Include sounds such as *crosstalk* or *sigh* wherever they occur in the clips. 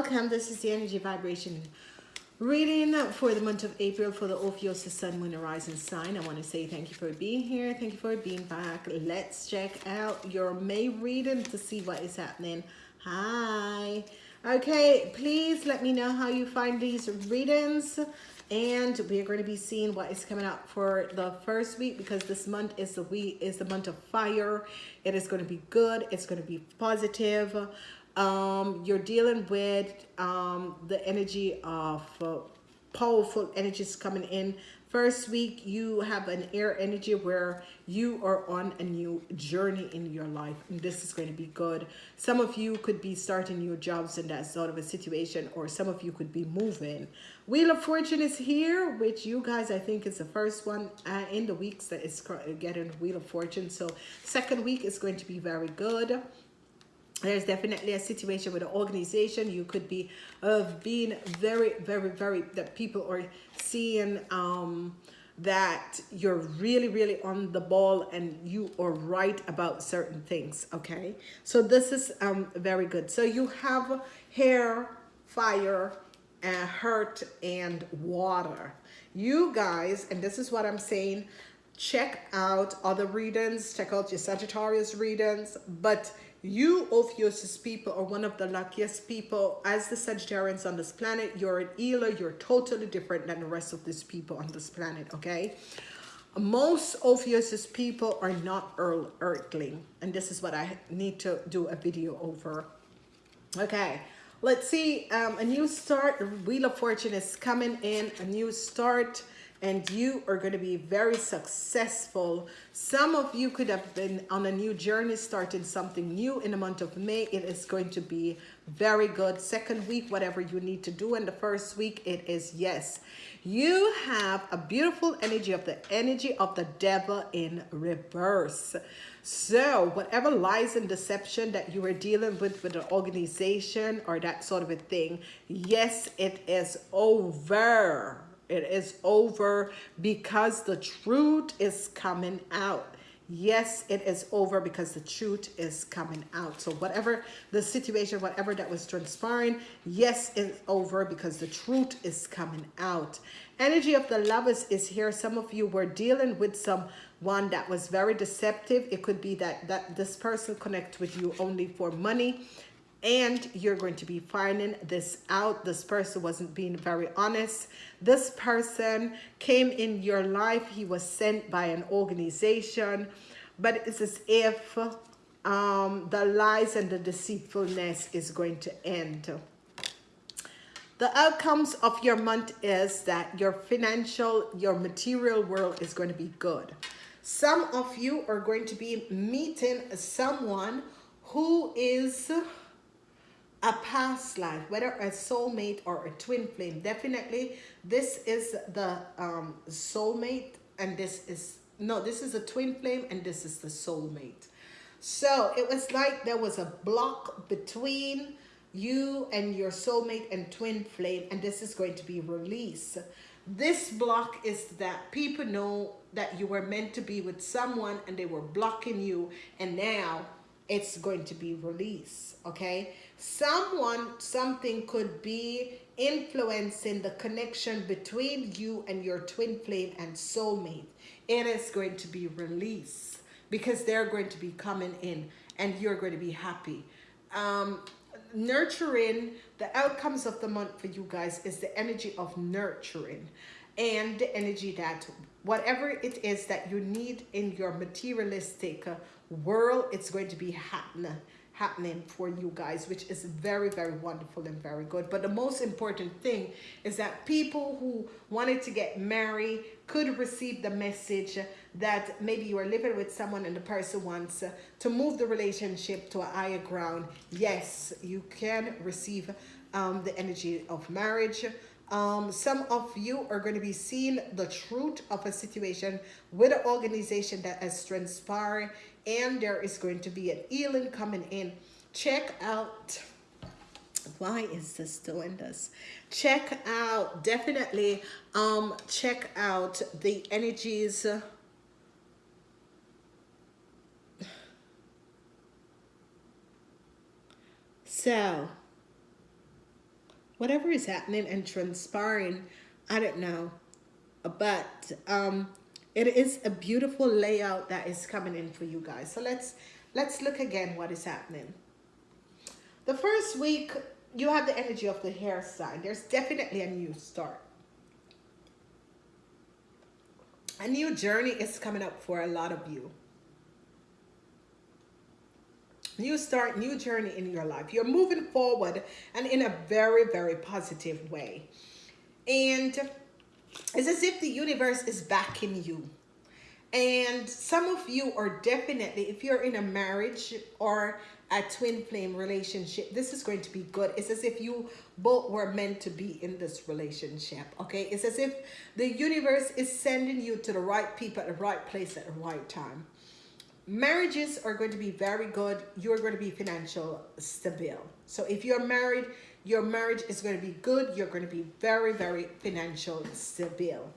welcome. This is the energy vibration reading for the month of April for the Ophiuchus Sun, Moon, Rising sign. I want to say thank you for being here. Thank you for being back. Let's check out your May reading to see what is happening. Hi. Okay, please let me know how you find these readings. And we are going to be seeing what is coming up for the first week because this month is the week is the month of fire. It is going to be good. It's going to be positive um, you're dealing with um, the energy of uh, powerful energies coming in. First week, you have an air energy where you are on a new journey in your life. And this is going to be good. Some of you could be starting new jobs in that sort of a situation, or some of you could be moving. Wheel of Fortune is here, which you guys, I think, is the first one uh, in the weeks that is getting Wheel of Fortune. So second week is going to be very good there's definitely a situation with an organization. You could be of being very very very that people are seeing um that you're really really on the ball and you are right about certain things okay? So this is um very good. So you have hair fire uh, hurt and water. You guys and this is what i'm saying check out other readings. Check out your sagittarius readings. But you, Ophiuchus people, are one of the luckiest people. As the Sagittarians on this planet, you're an healer. You're totally different than the rest of these people on this planet, okay? Most Ophiuchus people are not earthling. And this is what I need to do a video over. Okay, let's see. Um, a new start. Wheel of Fortune is coming in. A new start and you are going to be very successful. Some of you could have been on a new journey, starting something new in the month of May. It is going to be very good. Second week, whatever you need to do. in the first week, it is yes. You have a beautiful energy of the energy of the devil in reverse. So whatever lies and deception that you are dealing with with an organization or that sort of a thing, yes, it is over it is over because the truth is coming out. Yes, it is over because the truth is coming out. So whatever the situation, whatever that was transpiring, yes, it's over because the truth is coming out. Energy of the lovers is here. Some of you were dealing with someone that was very deceptive. It could be that, that this person connect with you only for money and you're going to be finding this out. This person wasn't being very honest. This person came in your life. He was sent by an organization, but it's as if um, the lies and the deceitfulness is going to end. The outcomes of your month is that your financial, your material world is going to be good. Some of you are going to be meeting someone who is a past life, whether a soulmate or a twin flame. Definitely, this is the um, soulmate and this is, no, this is a twin flame and this is the soulmate. So it was like there was a block between you and your soulmate and twin flame and this is going to be released. This block is that people know that you were meant to be with someone and they were blocking you and now it's going to be released, okay? Someone, something could be influencing the connection between you and your twin flame and soulmate. It is going to be released because they're going to be coming in and you're going to be happy. Um, nurturing, the outcomes of the month for you guys is the energy of nurturing and the energy that whatever it is that you need in your materialistic world, it's going to be happening happening for you guys, which is very, very wonderful and very good. But the most important thing is that people who wanted to get married could receive the message that maybe you are living with someone and the person wants to move the relationship to a higher ground. Yes, you can receive um, the energy of marriage. Um, some of you are going to be seeing the truth of a situation with an organization that has transpired and there is going to be an healing coming in. Check out, why is this doing this? Check out, definitely um, check out the energies so whatever is happening and transpiring, I don't know, but um, it is a beautiful layout that is coming in for you guys. So let's let's look again what is happening. The first week, you have the energy of the hair sign. There's definitely a new start. A new journey is coming up for a lot of you. New start, new journey in your life. You're moving forward and in a very, very positive way. And it's as if the universe is backing you. And some of you are definitely, if you're in a marriage or a twin flame relationship, this is going to be good. It's as if you both were meant to be in this relationship, okay? It's as if the universe is sending you to the right people at the right place at the right time. Marriages are going to be very good. You're going to be financial stable. So if you're married, your marriage is going to be good. You're going to be very, very financial stable.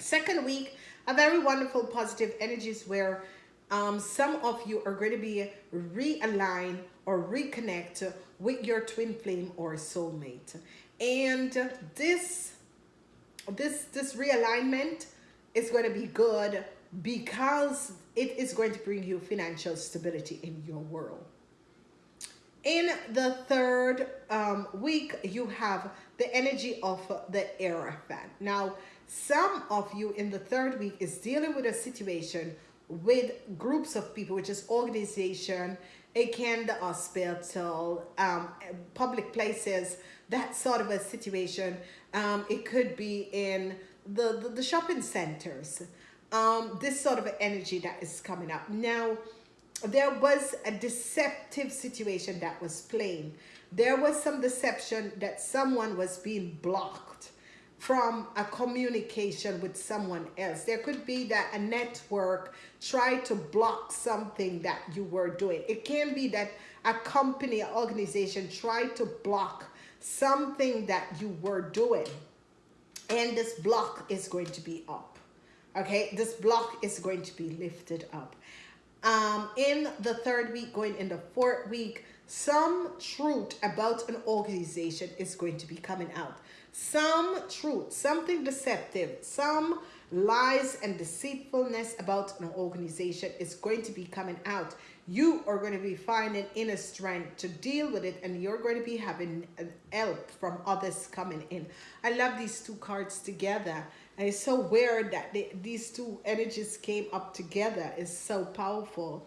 Second week, a very wonderful positive energies where um, some of you are going to be realign or reconnect with your twin flame or soulmate. And this, this, this realignment is going to be good because it is going to bring you financial stability in your world. In the third um, week, you have the energy of the Hierophant. Now, some of you in the third week is dealing with a situation with groups of people, which is organization, again, the hospital, um, public places, that sort of a situation. Um, it could be in the, the, the shopping centers. Um, this sort of energy that is coming up. Now, there was a deceptive situation that was playing. There was some deception that someone was being blocked from a communication with someone else. There could be that a network tried to block something that you were doing. It can be that a company, organization tried to block something that you were doing. And this block is going to be up. Okay, this block is going to be lifted up. Um, in the third week, going in the fourth week, some truth about an organization is going to be coming out some truth, something deceptive, some lies and deceitfulness about an organization is going to be coming out. You are going to be finding inner strength to deal with it and you're going to be having help from others coming in. I love these two cards together. It's so weird that they, these two energies came up together. It's so powerful.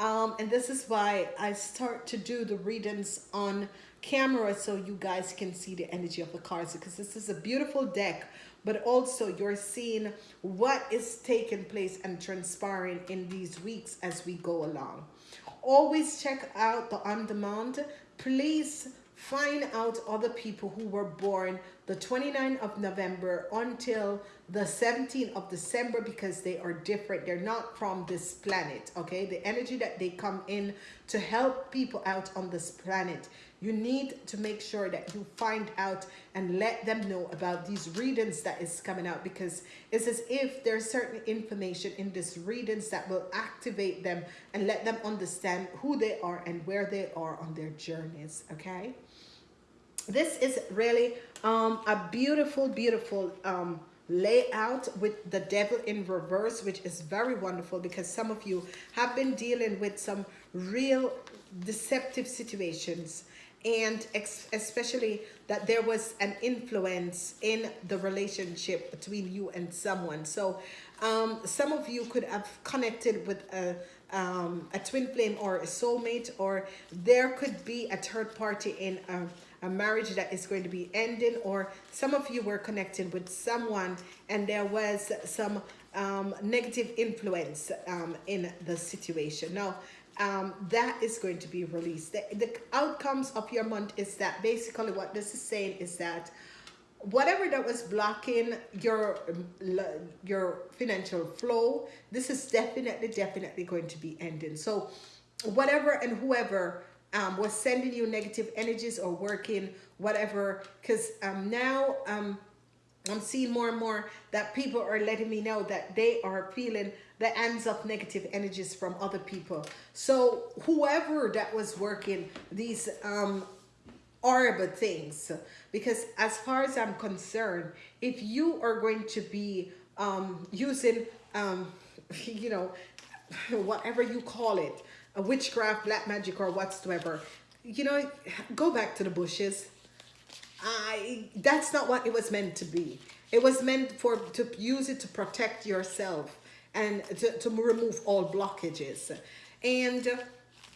Um, and this is why I start to do the readings on camera so you guys can see the energy of the cards because this is a beautiful deck but also you're seeing what is taking place and transpiring in these weeks as we go along always check out the on demand please find out other people who were born the 29th of November until the 17th of December because they are different. They're not from this planet, okay? The energy that they come in to help people out on this planet you need to make sure that you find out and let them know about these readings that is coming out because it's as if there's certain information in this readings that will activate them and let them understand who they are and where they are on their journeys okay? This is really um, a beautiful beautiful um, layout with the devil in reverse which is very wonderful because some of you have been dealing with some real deceptive situations and especially that there was an influence in the relationship between you and someone. So um, some of you could have connected with a um, a twin flame or a soulmate or there could be a third party in a, a marriage that is going to be ending or some of you were connected with someone and there was some um, negative influence um, in the situation. Now um, that is going to be released. The, the outcomes of your month is that basically what this is saying is that whatever that was blocking your your financial flow, this is definitely, definitely going to be ending. So whatever and whoever um, was sending you negative energies or working, whatever, because um, now um, I'm seeing more and more that people are letting me know that they are feeling the ends of negative energies from other people. So whoever that was working these um, horrible things because as far as i'm concerned if you are going to be um, using um, *laughs* you know *laughs* whatever you call it a witchcraft black magic or whatsoever you know go back to the bushes i that's not what it was meant to be it was meant for to use it to protect yourself and to, to remove all blockages and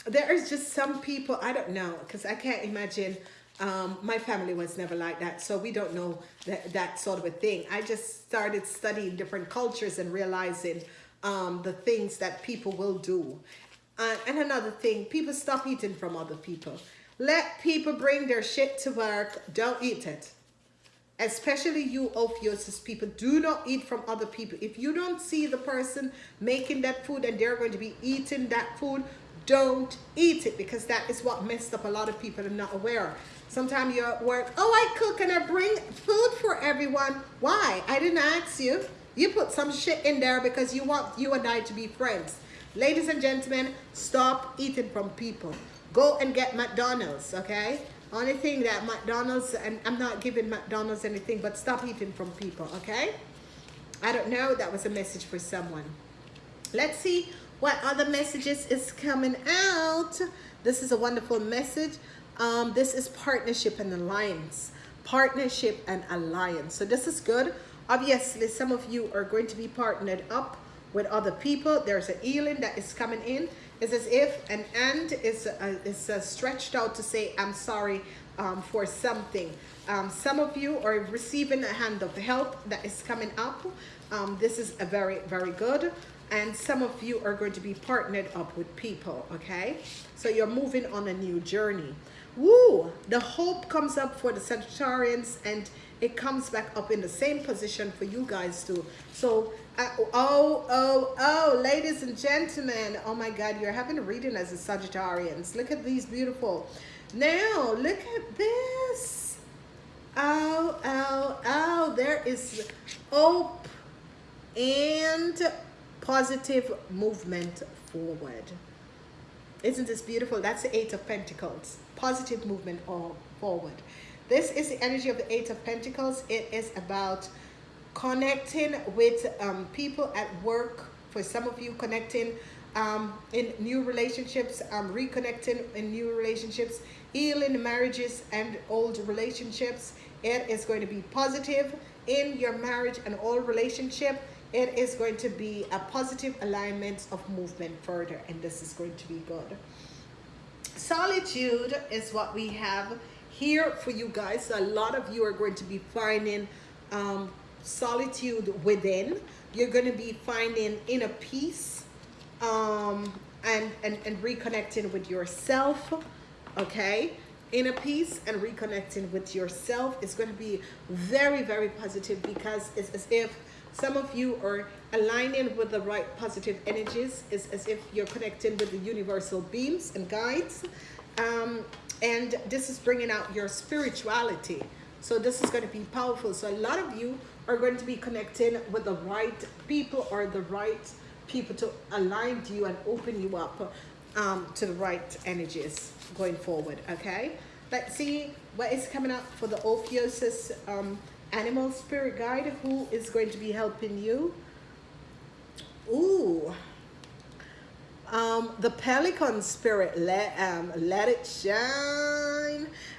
there is just some people i don't know because i can't imagine um, my family was never like that, so we don't know that, that sort of a thing. I just started studying different cultures and realizing um, the things that people will do. Uh, and another thing, people stop eating from other people. Let people bring their shit to work. Don't eat it. Especially you Ophiuchus people, do not eat from other people. If you don't see the person making that food and they're going to be eating that food, don't eat it because that is what messed up a lot of people and not aware. Sometimes you're at work, oh, I cook and I bring food for everyone. Why? I didn't ask you. You put some shit in there because you want you and I to be friends. Ladies and gentlemen, stop eating from people. Go and get McDonald's, okay? Only thing that McDonald's, and I'm not giving McDonald's anything, but stop eating from people, okay? I don't know, that was a message for someone. Let's see what other messages is coming out. This is a wonderful message. Um, this is partnership and alliance. Partnership and alliance. So this is good. Obviously, some of you are going to be partnered up with other people. There's a healing that is coming in. It's as if an end is, uh, is uh, stretched out to say, I'm sorry um, for something. Um, some of you are receiving a hand of help that is coming up. Um, this is a very, very good and some of you are going to be partnered up with people okay so you're moving on a new journey Woo! The hope comes up for the Sagittarians and it comes back up in the same position for you guys too. So, oh, oh, oh, ladies and gentlemen. Oh my God, you're having a reading as a Sagittarians. Look at these beautiful. Now, look at this. Oh, oh, oh, there is hope and positive movement forward. Isn't this beautiful? That's the Eight of Pentacles positive movement or forward. This is the energy of the Eight of Pentacles. It is about connecting with um, people at work. For some of you, connecting um, in new relationships, um, reconnecting in new relationships, healing marriages and old relationships. It is going to be positive in your marriage and all relationship. It is going to be a positive alignment of movement further, and this is going to be good solitude is what we have here for you guys. A lot of you are going to be finding um, solitude within. You're going to be finding inner peace um, and, and, and reconnecting with yourself, okay? Inner peace and reconnecting with yourself is going to be very, very positive because it's as if some of you are aligning with the right positive energies. It's as if you're connecting with the universal beams and guides. Um, and this is bringing out your spirituality. So this is going to be powerful. So a lot of you are going to be connecting with the right people or the right people to align you and open you up um, to the right energies going forward. Okay. Let's see what is coming up for the Ophiuchus um, animal spirit guide who is going to be helping you. Ooh. Um, the pelican spirit, let, um, let it shine.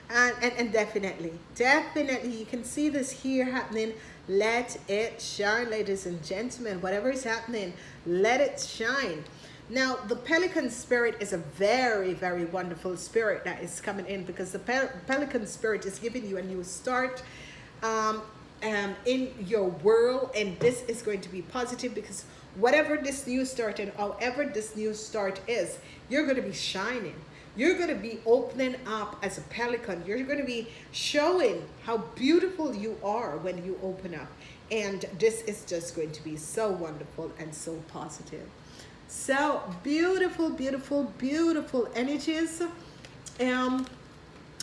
And, and, and definitely, definitely, you can see this here happening. Let it shine, ladies and gentlemen. Whatever is happening, let it shine. Now, the pelican spirit is a very, very wonderful spirit that is coming in because the pel pelican spirit is giving you a new start um, um, in your world and this is going to be positive because whatever this new start and however this new start is you're going to be shining you're going to be opening up as a pelican. You're going to be showing how beautiful you are when you open up. And this is just going to be so wonderful and so positive. So beautiful beautiful beautiful energies. Um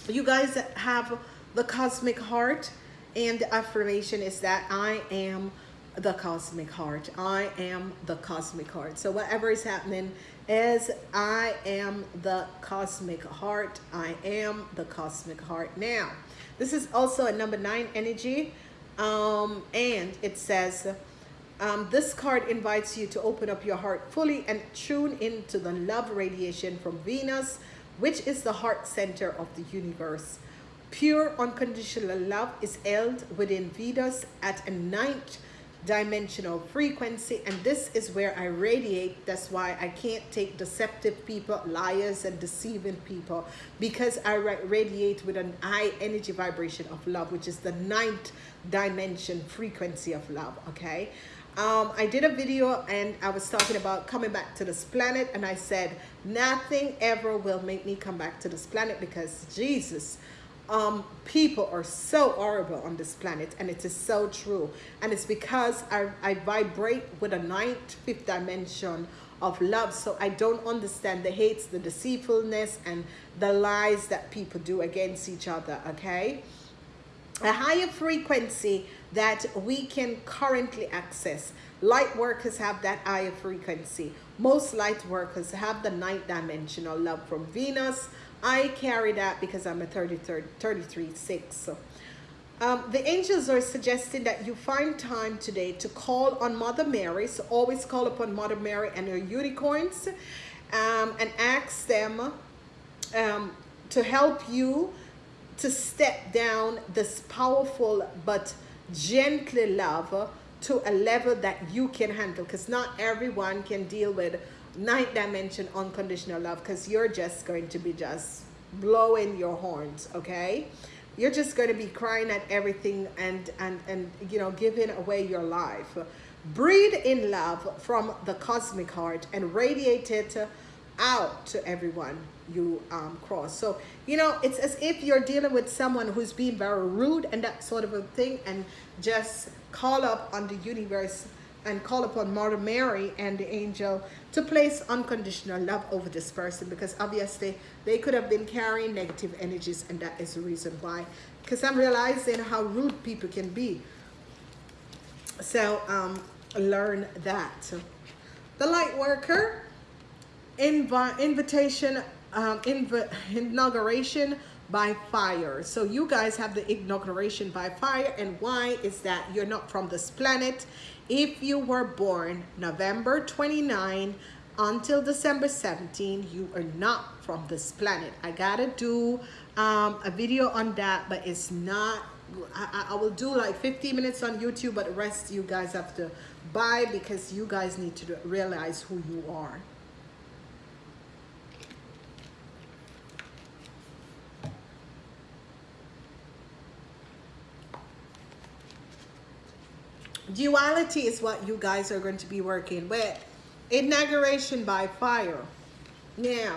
you guys have the cosmic heart. And the affirmation is that I am the cosmic heart. I am the cosmic heart. So whatever is happening is I am the cosmic heart. I am the cosmic heart now. This is also a number nine energy. Um, and it says, um, this card invites you to open up your heart fully and tune into the love radiation from Venus, which is the heart center of the universe. Pure unconditional love is held within Venus at a ninth dimensional frequency and this is where I radiate. That's why I can't take deceptive people liars and deceiving people because I radiate with an high energy vibration of love which is the ninth dimension frequency of love okay? Um, I did a video and I was talking about coming back to this planet and I said nothing ever will make me come back to this planet because Jesus um, people are so horrible on this planet and it is so true. And it's because I, I vibrate with a ninth fifth dimension of love. So I don't understand the hates the deceitfulness and the lies that people do against each other okay a higher frequency that we can currently access light workers have that higher frequency most light workers have the ninth dimensional love from Venus I carry that because I'm a 33, 33 6. So, um, the angels are suggesting that you find time today to call on Mother Mary. So always call upon Mother Mary and her unicorns um, and ask them um, to help you to step down this powerful but gently love to a level that you can handle. Because not everyone can deal with ninth dimension unconditional love because you're just going to be just blowing your horns okay? You're just going to be crying at everything and and and you know giving away your life. Breathe in love from the cosmic heart and radiate it out to everyone you um, cross. So you know it's as if you're dealing with someone who's being very rude and that sort of a thing and just call up on the universe and call upon Mother Mary and the angel to place unconditional love over this person because obviously they could have been carrying negative energies and that is the reason why. Because I'm realizing how rude people can be. So um, learn that. The light worker inv invitation um, inauguration by fire. So you guys have the inauguration by fire and why is that? You're not from this planet. If you were born November 29 until December 17 you are not from this planet. I gotta do um, a video on that but it's not I, I will do like 15 minutes on YouTube but the rest you guys have to buy because you guys need to realize who you are duality is what you guys are going to be working with. Inauguration by fire. Now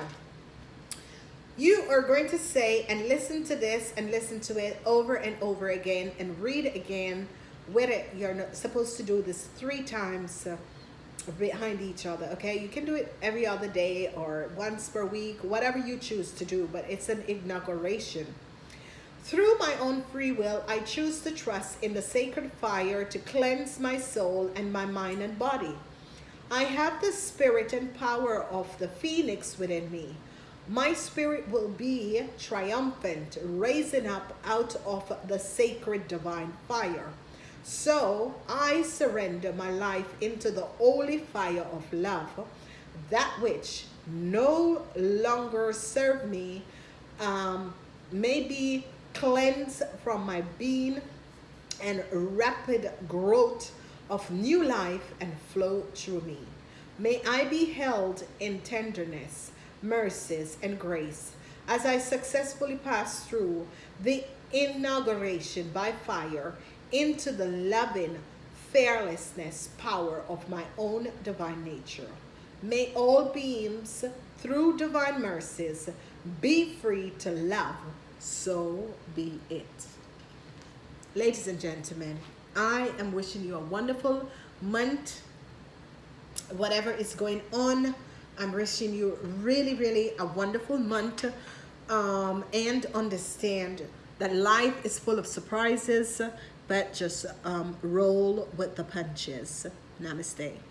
you are going to say and listen to this and listen to it over and over again and read again with it. You're not supposed to do this three times uh, behind each other okay? You can do it every other day or once per week whatever you choose to do but it's an inauguration through my own free will, I choose to trust in the sacred fire to cleanse my soul and my mind and body. I have the spirit and power of the phoenix within me. My spirit will be triumphant, raising up out of the sacred divine fire. So I surrender my life into the holy fire of love, that which no longer serve me um, may be cleanse from my being and rapid growth of new life and flow through me. May I be held in tenderness, mercies, and grace as I successfully pass through the inauguration by fire into the loving fearlessness power of my own divine nature. May all beings, through divine mercies, be free to love so be it. Ladies and gentlemen, I am wishing you a wonderful month. Whatever is going on, I'm wishing you really, really a wonderful month um, and understand that life is full of surprises, but just um, roll with the punches. Namaste.